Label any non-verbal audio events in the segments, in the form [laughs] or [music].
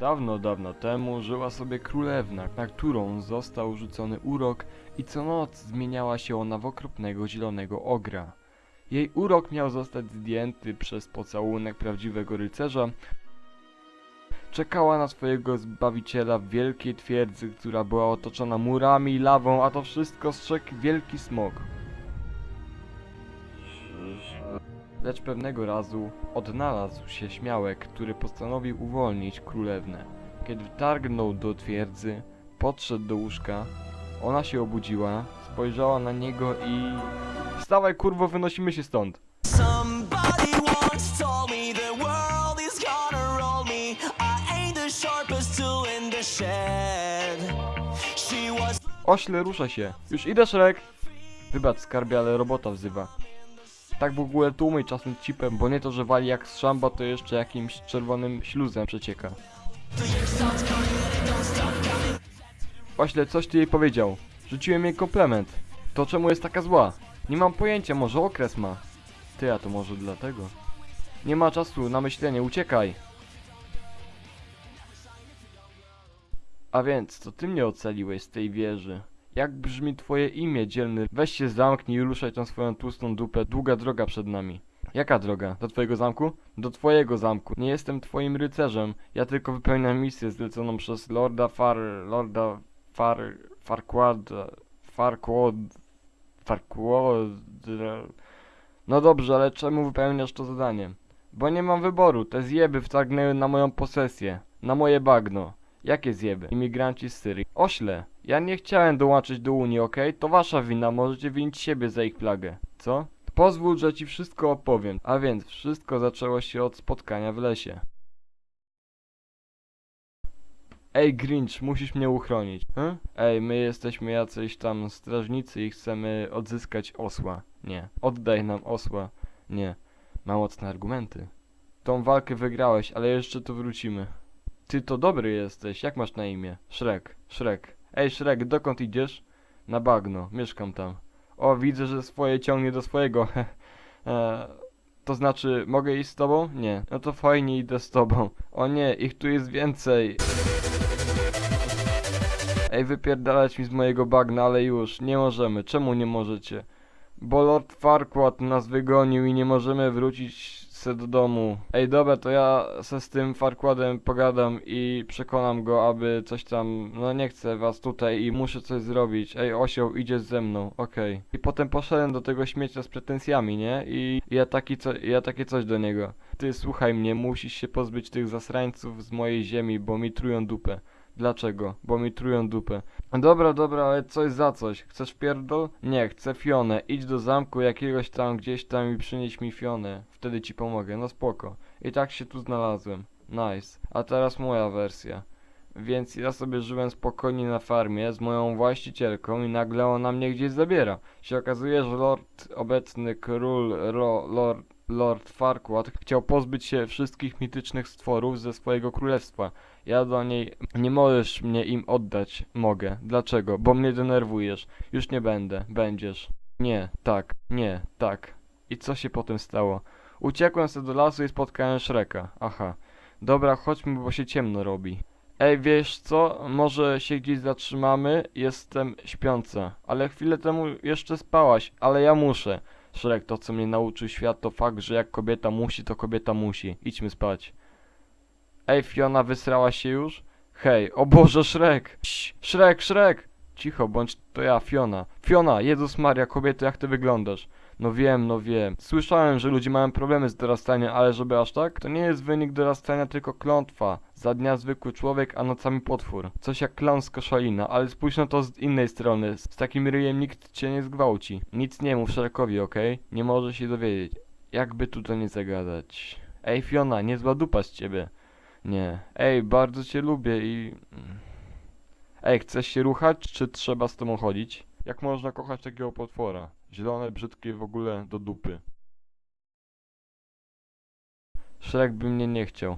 Dawno, dawno temu żyła sobie królewna, na którą został rzucony urok i co noc zmieniała się ona w okropnego zielonego ogra. Jej urok miał zostać zdjęty przez pocałunek prawdziwego rycerza. Czekała na swojego zbawiciela w wielkiej twierdzy, która była otoczona murami i lawą, a to wszystko strzegł wielki smok. Lecz pewnego razu odnalazł się śmiałek, który postanowił uwolnić królewnę. Kiedy wtargnął do twierdzy, podszedł do łóżka, ona się obudziła, spojrzała na niego i... Wstawaj kurwo, wynosimy się stąd! Ośle, rusza się! Już idę, Szrek! Wybacz skarbie, ale robota wzywa. Tak w ogóle tłumyj czasem cipem, bo nie to, że wali jak z szamba, to jeszcze jakimś czerwonym śluzem przecieka. Ośle, coś ty jej powiedział. Rzuciłem jej komplement. To czemu jest taka zła? Nie mam pojęcia, może okres ma. Ty, a to może dlatego. Nie ma czasu na myślenie, uciekaj! A więc, to ty mnie ocaliłeś z tej wieży. Jak brzmi twoje imię, dzielny? Weź się zamknij i ruszaj tą swoją tłustą dupę. Długa droga przed nami. Jaka droga? Do twojego zamku? Do twojego zamku. Nie jestem twoim rycerzem. Ja tylko wypełniam misję zleconą przez Lorda Far... Lorda Far... Farquad... Farquad... Farquad... No dobrze, ale czemu wypełniasz to zadanie? Bo nie mam wyboru. Te zjeby wtargnęły na moją posesję. Na moje bagno. Jakie zjeby? Imigranci z Syrii. Ośle, ja nie chciałem dołączyć do Unii, okej? To wasza wina, możecie winić siebie za ich plagę. Co? Pozwól, że ci wszystko opowiem. A więc, wszystko zaczęło się od spotkania w lesie. Ej, Grinch, musisz mnie uchronić. Hm? Ej, my jesteśmy jacyś tam strażnicy i chcemy odzyskać osła. Nie. Oddaj nam osła. Nie. Ma mocne argumenty. Tą walkę wygrałeś, ale jeszcze tu wrócimy. Ty to dobry jesteś, jak masz na imię? Szrek, Szrek. Ej Szrek, dokąd idziesz? Na bagno, mieszkam tam. O, widzę, że swoje ciągnie do swojego. [laughs] e, to znaczy, mogę iść z tobą? Nie. No to fajnie idę z tobą. O nie, ich tu jest więcej. Ej, wypierdalać mi z mojego bagna, ale już, nie możemy. Czemu nie możecie? Bo Lord Farquaad nas wygonił i nie możemy wrócić se do domu. Ej, dobra, to ja se z tym Farquaadem pogadam i przekonam go, aby coś tam... No nie chcę was tutaj i muszę coś zrobić. Ej, osioł, idziesz ze mną, okej. I potem poszedłem do tego śmiecia z pretensjami, nie? I ja taki co... ja takie coś do niego. Ty, słuchaj mnie, musisz się pozbyć tych zasrańców z mojej ziemi, bo mi trują dupę. Dlaczego? Bo mi trują dupę. Dobra, dobra, ale coś za coś. Chcesz pierdol? Nie, chcę Fionę. Idź do zamku jakiegoś tam, gdzieś tam i przynieś mi Fionę. Wtedy ci pomogę, no spoko. I tak się tu znalazłem. Nice. A teraz moja wersja. Więc ja sobie żyłem spokojnie na farmie z moją właścicielką i nagle ona mnie gdzieś zabiera. Się okazuje, że lord, obecny król, ro, lord, lord Farquaad chciał pozbyć się wszystkich mitycznych stworów ze swojego królestwa. Ja do niej nie możesz mnie im oddać. Mogę. Dlaczego? Bo mnie denerwujesz. Już nie będę. Będziesz. Nie, tak, nie, tak. I co się potem stało? Uciekłem sobie do lasu i spotkałem Shreka. Aha. Dobra, chodźmy, bo się ciemno robi. Ej, wiesz co? Może się gdzieś zatrzymamy? Jestem śpiąca. Ale chwilę temu jeszcze spałaś, ale ja muszę. Shrek, to co mnie nauczył świat to fakt, że jak kobieta musi, to kobieta musi. Idźmy spać. Ej, Fiona, wysrała się już? Hej, o Boże, Szrek! Szrek, Szrek! Cicho, bądź to ja, Fiona. Fiona, Jezus Maria, kobieto, jak ty wyglądasz? No wiem, no wiem. Słyszałem, że ludzie mają problemy z dorastaniem, ale żeby aż tak? To nie jest wynik dorastania, tylko klątwa. Za dnia zwykły człowiek, a nocami potwór. Coś jak klon z koszalina, ale spójrz na to z innej strony. Z takim ryjem nikt cię nie zgwałci. Nic nie mów Szrekowi, okej? Nie może się dowiedzieć. Jakby tutaj nie zagadać. Ej, Fiona, niezła dupa z ciebie. Nie. Ej, bardzo cię lubię i... Ej, chcesz się ruchać, czy trzeba z tobą chodzić? Jak można kochać takiego potwora? Zielone, brzydkie w ogóle do dupy. Szrek by mnie nie chciał.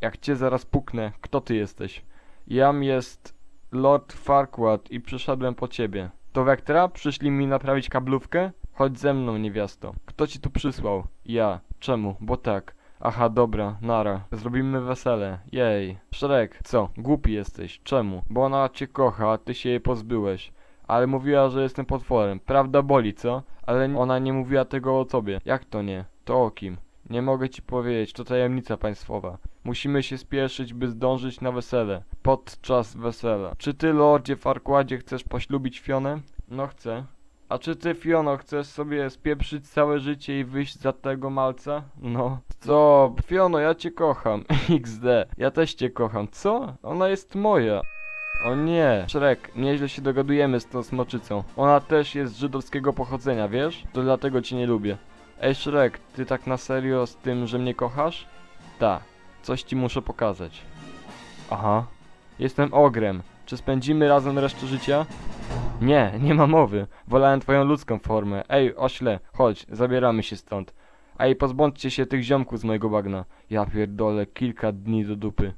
Jak cię zaraz puknę, kto ty jesteś? Jam jest Lord Farquaad i przyszedłem po ciebie. To Vectra? Przyszli mi naprawić kablówkę? Chodź ze mną, niewiasto. Kto ci tu przysłał? Ja. Czemu? Bo tak. Aha, dobra, nara. Zrobimy wesele. Jej. Szrek, co? Głupi jesteś. Czemu? Bo ona cię kocha, a ty się jej pozbyłeś. Ale mówiła, że jestem potworem. Prawda boli, co? Ale ona nie mówiła tego o tobie. Jak to nie? To o kim? Nie mogę ci powiedzieć, to tajemnica państwowa. Musimy się spieszyć, by zdążyć na wesele. Podczas wesela. Czy ty, lordzie Farquadzie, chcesz poślubić Fionę? No chcę. A czy ty, Fiono, chcesz sobie spieprzyć całe życie i wyjść za tego malca? No. Co? Fiono, ja cię kocham. [laughs] XD. Ja też cię kocham. Co? Ona jest moja. O nie, Shrek, nieźle się dogadujemy z tą smoczycą. Ona też jest żydowskiego pochodzenia, wiesz? To dlatego cię nie lubię. Ej Shrek, ty tak na serio z tym, że mnie kochasz? Ta, coś ci muszę pokazać. Aha, jestem ogrem. Czy spędzimy razem resztę życia? Nie, nie ma mowy. Wolałem twoją ludzką formę. Ej, ośle, chodź, zabieramy się stąd. Ej, pozbądźcie się tych ziomków z mojego bagna. Ja pierdolę, kilka dni do dupy.